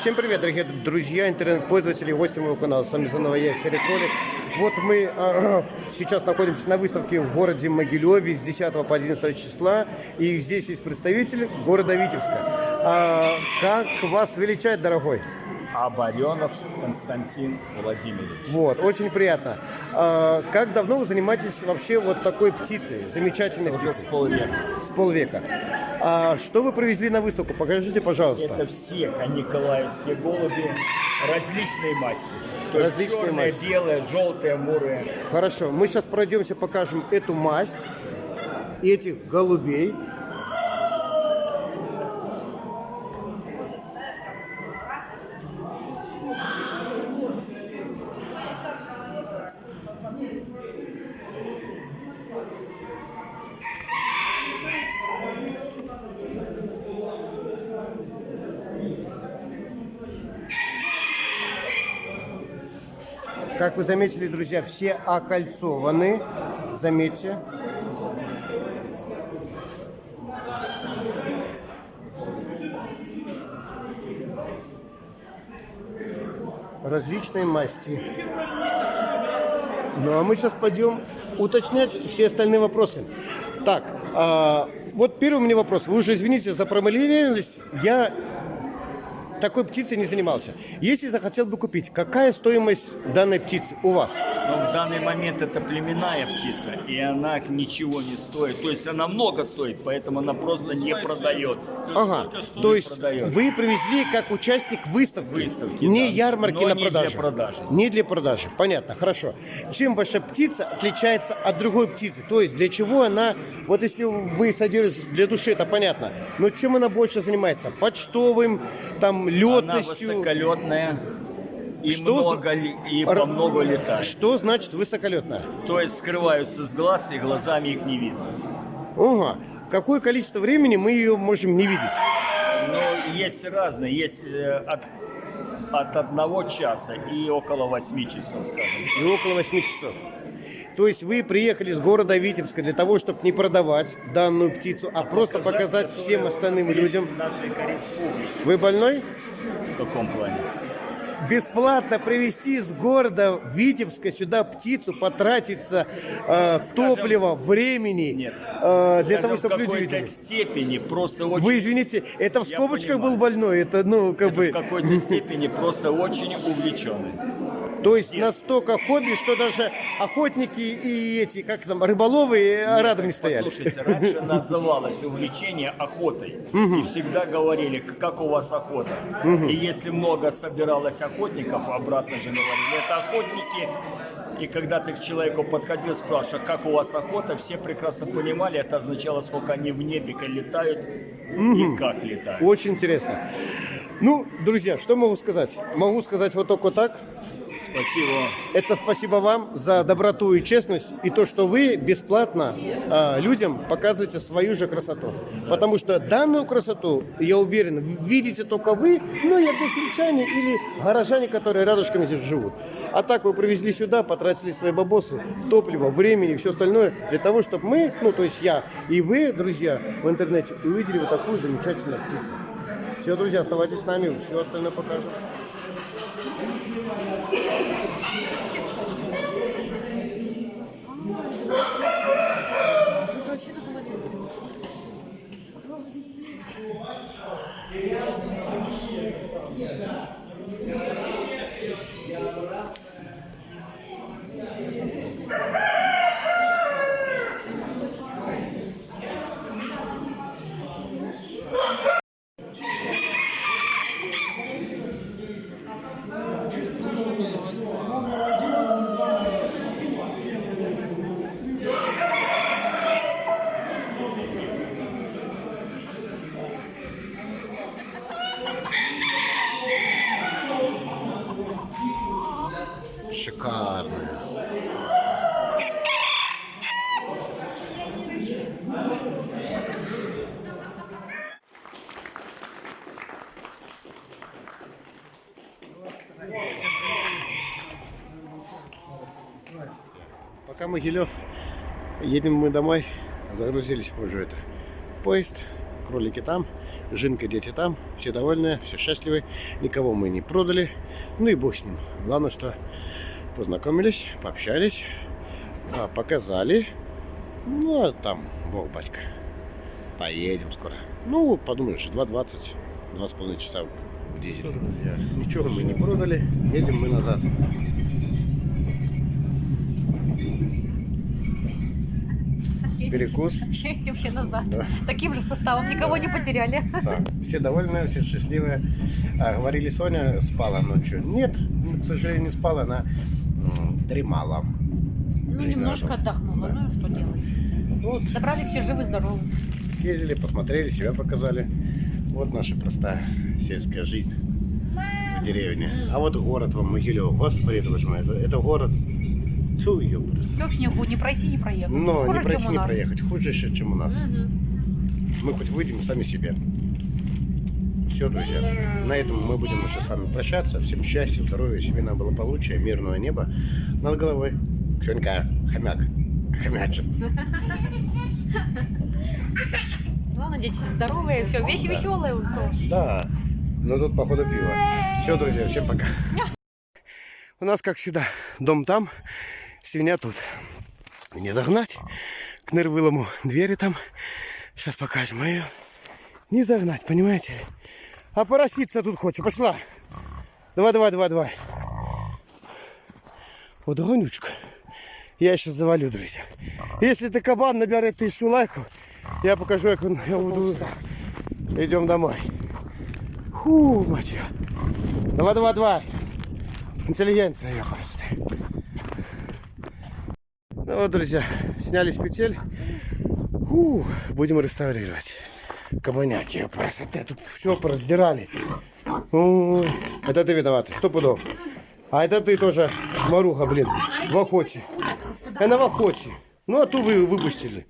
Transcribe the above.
Всем привет, дорогие друзья, интернет-пользователи, гости моего канала. С вами заново я, Серый Кролик. Вот мы а, сейчас находимся на выставке в городе Могилеве с 10 по 11 числа. И здесь есть представитель города Витебска. А, как вас величать, дорогой? Абаренов Константин Владимирович. Вот, очень приятно. А, как давно вы занимаетесь вообще вот такой птицей, замечательной Уже с птицей? полвека. С полвека. А, что вы привезли на выставку? Покажите, пожалуйста. Это все николаевские голуби различной масти. То есть Различной черные, масти. белые, желтые, мурые. Хорошо, мы сейчас пройдемся, покажем эту масть, этих голубей. Как вы заметили, друзья, все окольцованы. Заметьте. Различные масти. Ну а мы сейчас пойдем уточнять все остальные вопросы. Так, а, вот первый у меня вопрос. Вы уже извините за промалевность. Я такой птицей не занимался. Если захотел бы купить, какая стоимость данной птицы у вас? В данный момент это племенная птица, и она ничего не стоит. То есть она много стоит, поэтому она просто не продается. Ага, то есть продается. вы привезли как участник выставки, Выставки, не да. ярмарки Но на не для продажу. продажи. Не для продажи, понятно, хорошо. Чем ваша птица отличается от другой птицы? То есть для чего она, вот если вы содержите для души, это понятно, но чем она больше занимается? Почтовым, там, Она летностью? высоколетная и Что много и Р- по много летает. Что значит высоколетная? То есть скрываются с глаз и глазами их не видно. Ага. Какое количество времени мы ее можем не видеть? Но есть разные, есть э, от, от одного часа и около восьми часов, скажем. И около 8 часов. То есть вы приехали с города Витебска для того, чтобы не продавать данную птицу, а просто показать всем остальным людям. Вы больной? В каком плане? Бесплатно привезти из города Витебска сюда птицу, потратиться э, топливо, времени Нет. э, для Скажем, того, чтобы люди видели. степени просто очень... Вы извините, это в скобочках был больной, это ну как это бы, в какой-то степени просто очень увлеченный. То есть настолько хобби, что даже охотники и эти, как там, рыболовы э, рядом не стояли. Послушайте, раньше называлось увлечение охотой. И всегда говорили, как у вас охота. И если много собиралось охотников, обратно же говорили, это охотники. И когда ты к человеку подходил, спрашивал, как у вас охота, все прекрасно понимали, это означало, сколько они в небе летают и как летают. Очень интересно. Ну, друзья, что могу сказать? Могу сказать вот только так. Спасибо. Это спасибо вам за доброту и честность, и то, что вы бесплатно а, людям показываете свою же красоту. Потому что данную красоту, я уверен, видите только вы, ну и односельчане или горожане, которые рядышком здесь живут. А так вы привезли сюда, потратили свои бабосы, топливо, времени все остальное для того, чтобы мы, ну то есть я и вы, друзья, в интернете увидели вот такую замечательную птицу. Все, друзья, оставайтесь с нами, все остальное покажем. Пока Могилев, едем мы домой, загрузились уже это в поезд, кролики там. Жинка, дети там, все довольны, все счастливы, никого мы не продали, ну и бог с ним. Главное, что познакомились, пообщались, а, показали, ну а там, бог батька, поедем скоро. Ну, подумаешь, 2.20, 2,5 часа в дизеле. Друзья, ничего мы не продали, едем мы назад. Перекус. Едем все назад. Да. Таким же составом никого не потеряли. Да, все довольны, все счастливые. А, говорили, Соня спала ночью. Нет, к сожалению, не спала, она дремала. Ну, Жизнь немножко радовалась. отдохнула. Ну, и что делать? Вот, Собрали все живы-здоровы. съездили, посмотрели, себя показали. Вот наша простая сельская жизнь в деревне. А вот город вам, Могилев, господи, это, боже мой, это, это город. Тьфу, ёпрст. Все в снегу, не пройти, не проехать. Но Хуже, не пройти, не проехать. Хуже еще, чем у нас. Мы хоть выйдем сами себе. Все, друзья. На этом мы будем уже с вами прощаться. Всем счастья, здоровья, семейного благополучия, мирного неба над головой. Ксенька, хомяк. Хомячит. Главное, дети здоровые, все, вещи веселые ушел. Да. Но тут, походу, пиво. Все, друзья, всем пока. У нас, как всегда, дом там, свинья тут. Не загнать к нырвылому двери там. Сейчас покажем ее. Не загнать, понимаете? А пороситься тут хочет. Пошла. Давай, давай, давай, давай. Вот гонючка. Я сейчас завалю, друзья. Если ты кабан наберет тысячу лайков, я покажу, как он, я буду... Идем домой. Фу, мать её. Давай, давай, давай. Интеллигенция, я просто. Ну вот, друзья, сняли с петель. Фу, будем реставрировать. Кабаняки, красота. Тут все пораздирали. Это ты виноват, сто пудов. А это ты тоже шмаруха, блин, в охоте. Она в охоте. Ну, а ту вы выпустили.